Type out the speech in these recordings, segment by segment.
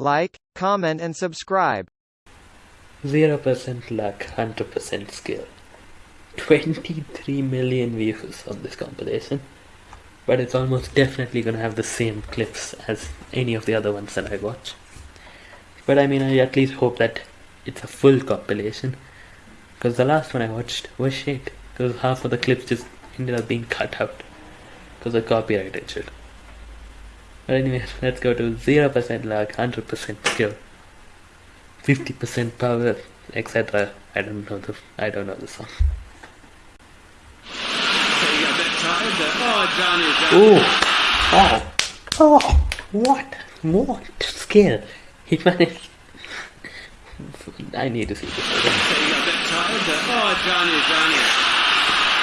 like, comment and subscribe. 0% luck, 100% skill. 23 million views on this compilation. But it's almost definitely gonna have the same clips as any of the other ones that I watch. But I mean, I at least hope that it's a full compilation. Because the last one I watched was shit. Because half of the clips just ended up being cut out. Because of copyright and shit. But anyway, let's go to 0% luck, 100% skill. 50% power, etc. I don't know the I don't know the song. Ooh. Oh. Oh. What? What skill? He managed. I need to see this again.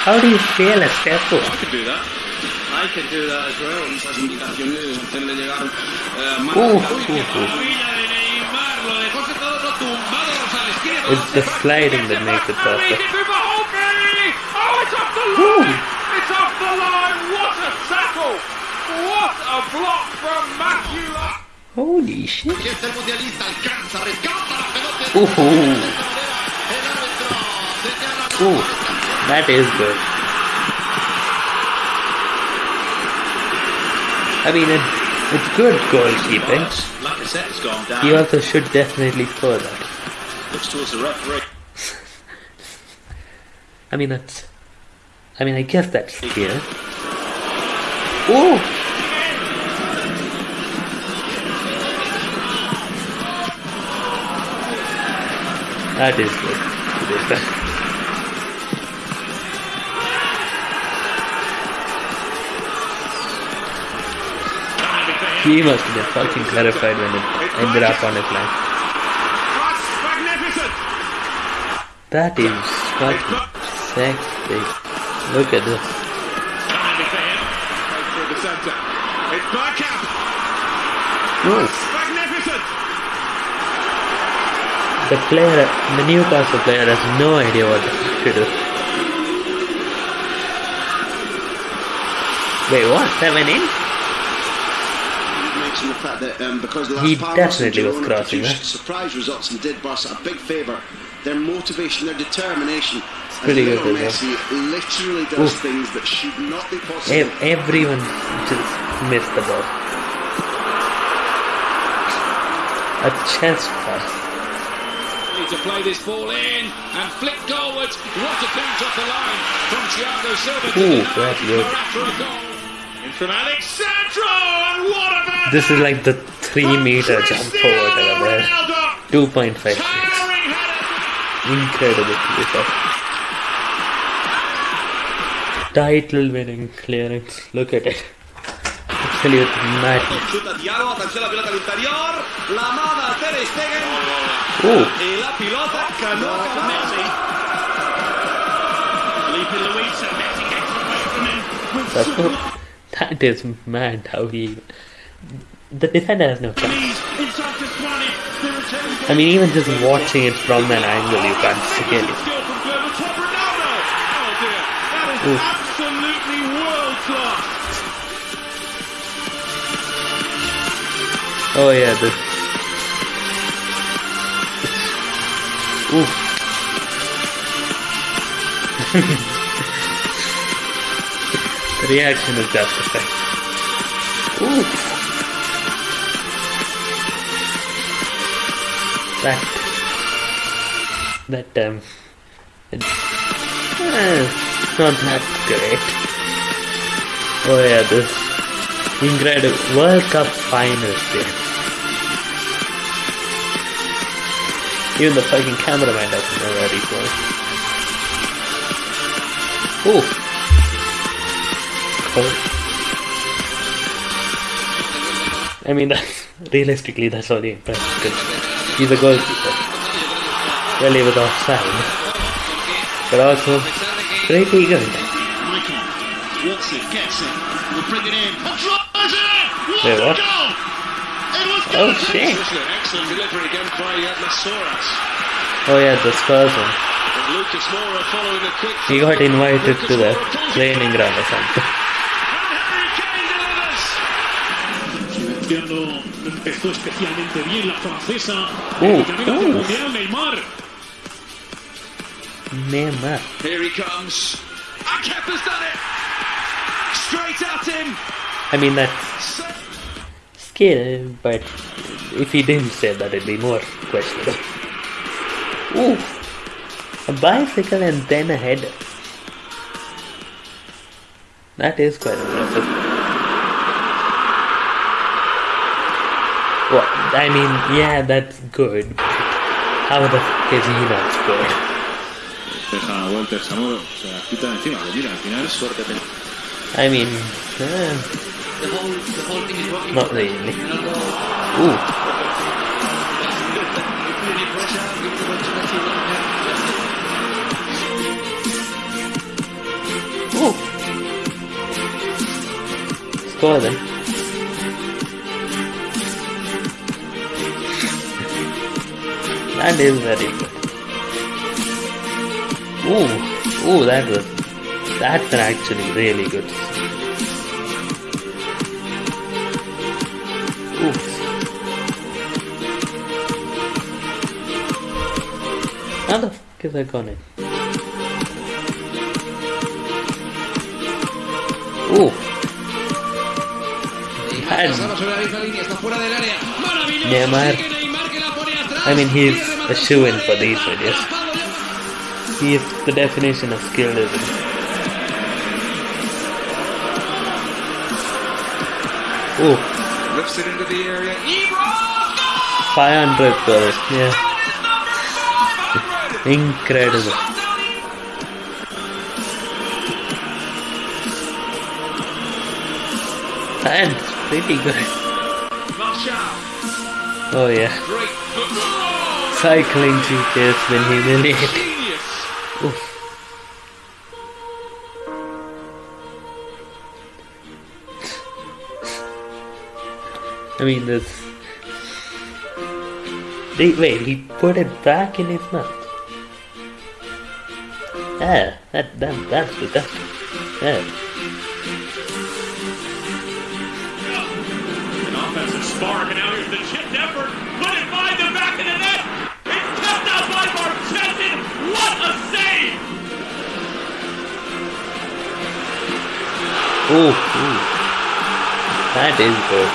How do you fail a step I could do that. It's the sliding that makes it perfect. Oh, it's off the line. It's off the line. What a tackle. What a block from Matthew. Holy shit. Aquí está mundialista, alcanza, rescata la pelota. Ooh. El árbitro Ooh. That is good. I mean, it, it's good goalkeeping. Lacazette's gone down. He also should definitely score that. Looks towards the referee. I mean, that's. I mean, I guess that's skill. Ooh! That is good. He must have been fucking terrified when it ended up on his lap. That is fucking sexy. Look at this. It's Magnificent! The player, the Newcastle player has no idea what to do. Wait, what? 7 8? cracks the fact that um, because the last he definitely was cracking, produced surprise results and did Barca a big favour. Their motivation, their determination. It's pretty good, Messi well. literally does Oof. things that should not be possible. Everyone just missed the ball. A chance pass to play this ball in and flip goalwards. What a bounce off the line from Thiago Silva. Ooh, that's good. This is like the three meter jump forward over there. Ronaldo. 2.5. Towering. Incredible to be fair. Title winning clearance. Look at it. Absolute madness. Chuta Thiago, atención la pelota al interior, la manda Ter Stegen Ooh. y la pelota ganó Messi. Filipe Luis and Messi gets away from him. That's so, that is mad how he. The defender has no chance. He's inside to Kwani. The return I mean, even just watching it from an angle, you can't see it. Skill from Gerber. Top Ronaldo. The reaction is justified. Ooh. That. That um. It, eh, not that great. Oh yeah, this incredible World Cup finals game. Even the fucking cameraman doesn't know where he's going. Oh. Cool. I mean, that's, realistically, that's all the because he's a goalkeeper. He was offside, but also pretty good. Michael, walks it, gets it, will bring it in. Wait, what? goal! It was Oh shit! Excellent delivery again by Oh yeah, the Spurs one. And Lucas Moura following a quick. He got invited to the Moura pulls it training ground or something. And Harry punteando, empezó especialmente bien la francesa. En el camino hacia uh. Mundial, Neymar. Neymar. Here he comes. And Kepa's done it. Straight at him. I mean, that's skill, but if he didn't say that, it'd be more questionable. Ooh, a bicycle and then a header. That is quite impressive. Well, I mean, yeah, that's good. How the fuck is he not. Suerte I mean, eh, The whole, the whole thing is working. not really. Ooh, ooh. Score then. That is very good. Ooh, ooh, that was that's actually really good. Ooh. How the fuck is that gone in? Ooh. Neymar I mean, he's a shoo-in for these videos. He is the definition of skill, isn't he? Ooh, Lifts it into the area. Ibra. 500 goals, yeah. Incredible. And pretty good. Oh yeah. Great football. Cycling GK has been humiliating. Genius. Oof. I mean, this. They, wait, he put it back in his mouth. Ah, that, that, that's disgusting. Yeah. An offensive spark, and now here's the chipped effort. Put it by the back of the net. It's kept out by Marchesin. What a save! Ooh, ooh. That is good.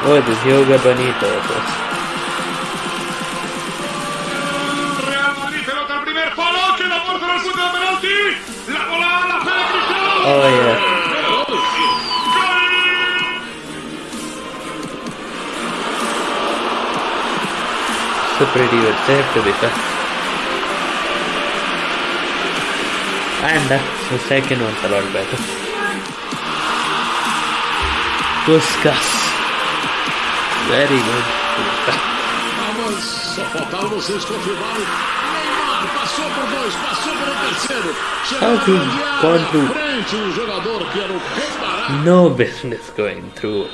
Oh, it is Joga Bonito. pues. Real Madrid pelota ¡Gol! It's a pretty good save to be fair. And the second one's a lot better. Puskas. Very good. Vamos, só faltavam vocês passou por dois, passou por terceiro. Chegou How he na grande through- frente jogador que era o. No business going through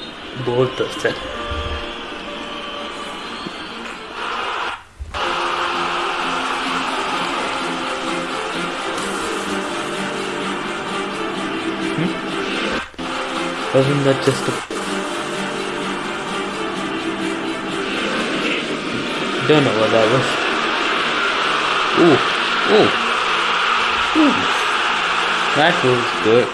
both of them. Wasn't that just a... Don't know what that was. Ooh, ooh, ooh. That was good.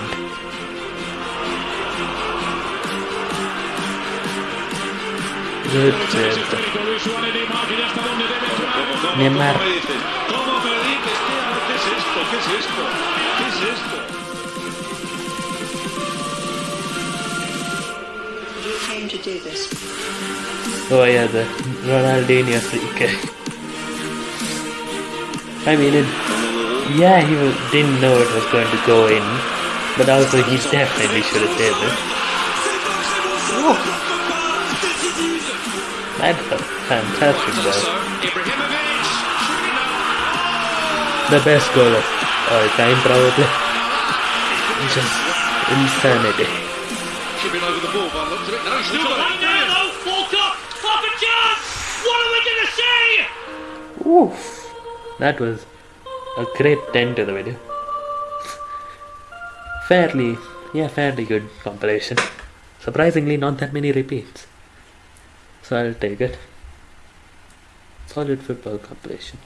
Good save. Técnico Neymar, que ya está donde debe estar. Neymar. ¿Cómo me dices? ¿Cómo me dices? ¿Qué, ¿Qué es esto? ¿Qué es esto? ¿Qué es esto? You do this. Oh yeah, the Ronaldinho free kick. I mean, it, yeah, he was, didn't know it was going to go in, but also he definitely should have saved it. Oh. That's a fantastic So, goal. The best goal of all time, probably. Just insanity. Tripping over the ball by the looks of it. No, he's still got it. now, though, Volta, fuck a chance! What are we gonna say? Oof. That was a great 10 to the video. fairly, yeah, fairly good compilation. Surprisingly, not that many repeats. So I'll take it. Solid football compilation.